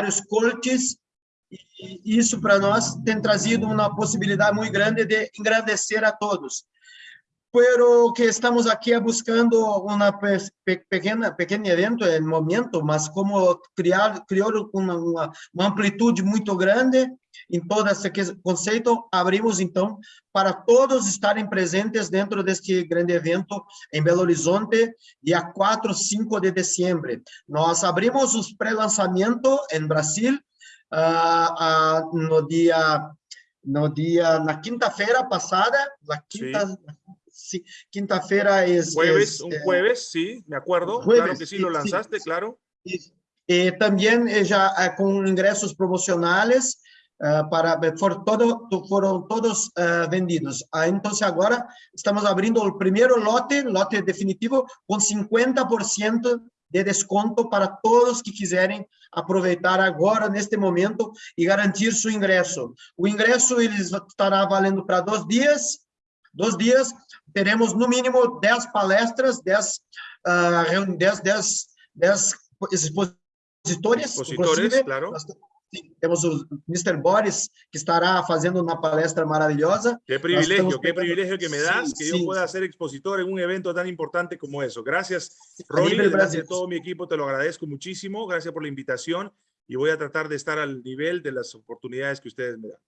vários coaches, e isso para nós tem trazido uma possibilidade muito grande de engrandecer a todos. Pero que estamos aqui buscando uma pequena pequeno evento no momento, mas como criar criou uma, uma, uma amplitude muito grande em todo esse conceito, abrimos então para todos estarem presentes dentro deste grande evento em Belo Horizonte, dia 4, 5 de dezembro. Nós abrimos os pré-lançamento em Brasil, uh, uh, no dia no dia na quinta-feira passada, na quinta sí, quinta-feira es, Jueves, es, un eh, jueves, sí, me acuerdo. jueves, claro que sí, lo lanzaste, claro. Eh, también eh, ya eh, con ingresos promocionales eh, para for todo, to- foram todos eh, vendidos. Ah, entonces agora estamos abrindo o primeiro lote, lote definitivo, com 50% de desconto para todos que quiserem aproveitar agora, neste momento, e garantir seu ingresso. O ingresso ele estará valendo para dois dias, dois dias, teremos no mínimo 10 palestras, 10, ah, reuni- 10, 10, 10 expositores, Expositores, claro. nós te- sim, temos o Mr. Boris, que estará fazendo uma palestra maravilhosa, Qué privilegio, estamos qué pegando- privilegio que me das que yo sí. pueda ser expositor en un evento tan importante como eso. Gracias, nivel gracias a todo mi equipo, te lo agradezco muchísimo. Gracias por la invitación y voy a tratar de estar al nivel de las oportunidades que ustedes me dan.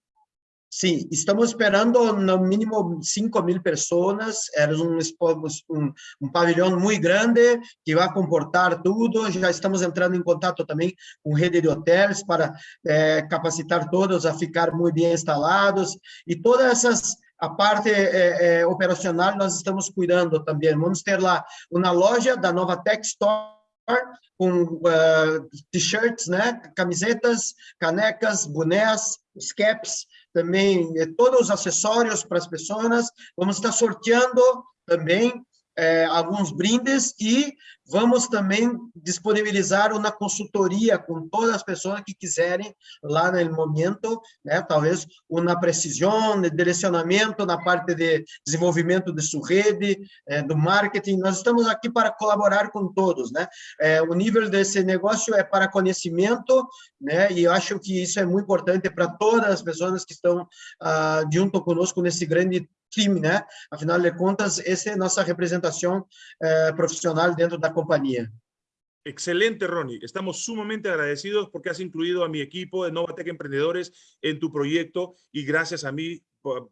Sim, estamos esperando no mínimo 5 mil pessoas. Era um, um, um pavilhão muito grande que vai comportar tudo. Já estamos entrando em contato também com rede de hotéis para eh, capacitar todos a ficar muito bem instalados. E todas essas a parte eh, eh, operacional nós estamos cuidando também. Vamos ter lá uma loja da Nova Tech Store com eh, t-shirts, né, camisetas, canecas, bonés, caps, também eh, todos os acessórios para as pessoas. Vamos estar sorteando também eh, alguns brindes e vamos também disponibilizar uma consultoria com todas as pessoas que quiserem lá no momento, né? Talvez uma precisão, de direcionamento na parte de desenvolvimento de sua rede, eh, do marketing. Nós estamos aqui para colaborar com todos, né? Eh, o nível desse negócio é para conhecimento, né? E eu acho que isso é muito importante para todas as pessoas que estão ah, junto conosco nesse grande time, né? Afinal de contas, essa é a nossa representação eh, profissional dentro da companhia. Excelente, Ronnie. Estamos sumamente agradecidos porque has incluido a mi equipo de Novatec Emprendedores en tu proyecto y gracias a mí,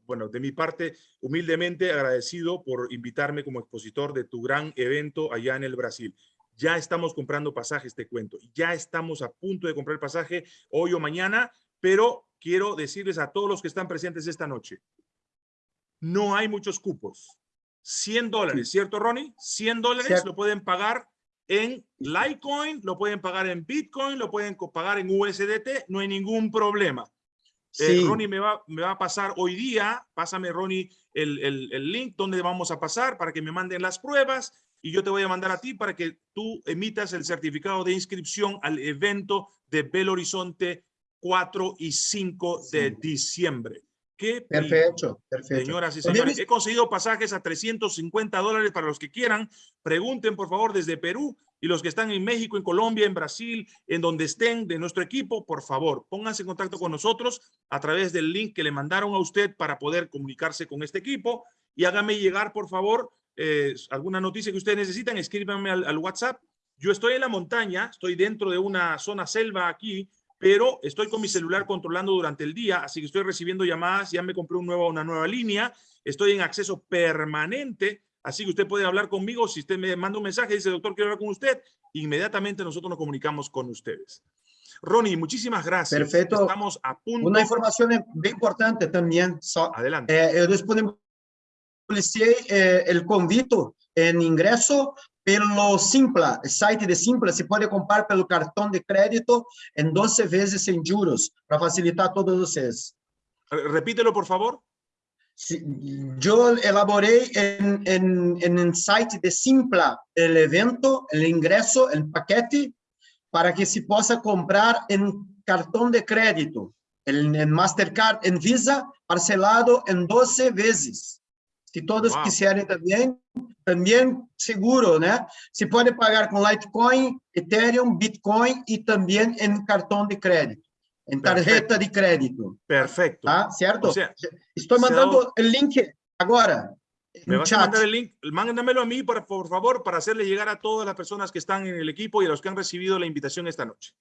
bueno, de mi parte, humildemente agradecido por invitarme como expositor de tu gran evento allá en el Brasil. Ya estamos comprando pasajes, te cuento. Ya estamos a punto de comprar pasaje hoy o mañana, pero quiero decirles a todos los que están presentes esta noche, no hay muchos cupos. 100 dólares, ¿cierto, Ronnie? 100 dólares lo pueden pagar en Litecoin, lo pueden pagar en Bitcoin, lo pueden pagar en USDT, no hay ningún problema. Eh, Sim. Ronnie me va, me va a pasar hoy día, pásame Ronnie el, el- el link donde vamos a pasar para que me manden las pruebas y yo te voy a mandar a ti para que tú emitas el certificado de inscripción al evento de Belo Horizonte 4 y 5 de Sí. diciembre. ¿Qué Perfeito, perfeito. Señoras y señores, es- he conseguido pasajes a 350 dólares para los que quieran. Pregunten, por favor, desde Perú y los que están en México, en Colombia, en Brasil, en donde estén de nuestro equipo, por favor, pónganse en contacto con nosotros a través del link que le mandaron a usted para poder comunicarse con este equipo y hágame llegar, por favor, eh, alguna noticia que ustedes necesitan, escríbanme al, al WhatsApp. Yo estoy en la montaña, estoy dentro de una zona selva aquí, pero estoy con mi celular controlando durante el día, así que estoy recibiendo llamadas, ya me compré un nuevo, una nueva línea, estoy en acceso permanente, así que usted puede hablar conmigo, si usted me manda un mensaje, dice, doctor, quiero hablar con usted, inmediatamente nosotros nos comunicamos con ustedes. Ronnie, muchísimas gracias. Perfecto. Estamos a punto. Uma informação bem importante também, só Adelante. Eh, eu disponibilizei eh, o convite em ingresso pelo Simpla, site de Simpla, se pode comprar pelo cartão de crédito em 12 vezes sem juros, para facilitar a todos vocês. Re- Repítelo, por favor. Si- Eu elaborei em, em, em um site de Simpla o evento, o ingresso, o paquete, para que se possa comprar em cartão de crédito, em, em Mastercard, em Visa, parcelado em 12 vezes. Se todos Wow. quiserem também, também seguro, né? Se pode pagar com Litecoin, Ethereum, Bitcoin e também em cartão de crédito, em tarjeta de crédito, Perfecto. tá? Certo? O sea, Estou mandando o link agora. Me no vas a chat. mandar el link, mándamelo a mí, por, por favor, para hacerle llegar a todas las personas que están en el equipo y a los que han recibido la invitación esta noche.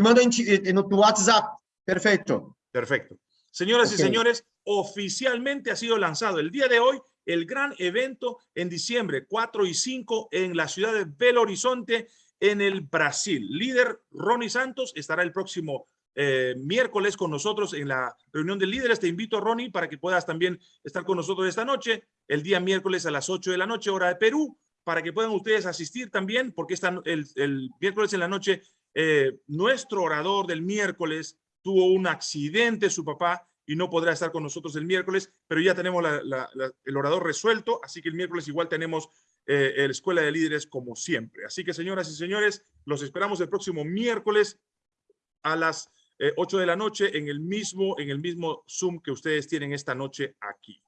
Manda em ti- eh, no tu WhatsApp. Perfeito. Perfecto. Señoras y Ok. señores, oficialmente ha sido lanzado el día de hoy el gran evento en diciembre 4 y 5 en la ciudad de Belo Horizonte, en el Brasil. Líder Ronnie Santos estará el próximo eh, miércoles con nosotros en la reunión de líderes. Te invito, Ronnie, para que puedas también estar con nosotros esta noche, el día miércoles a las 8 de la noche, hora de Perú, para que puedan ustedes asistir también, porque esta, el, el miércoles en la noche, eh, nuestro orador del miércoles tuvo un accidente, su papá, y no podrá estar con nosotros el miércoles, pero ya tenemos la- la- la- el orador resuelto, así que el miércoles igual tenemos eh, la Escuela de Líderes como siempre. Así que, señoras y señores, los esperamos el próximo miércoles a las eh, 8 de la noche en el mismo, en el mismo Zoom que ustedes tienen esta noche aquí.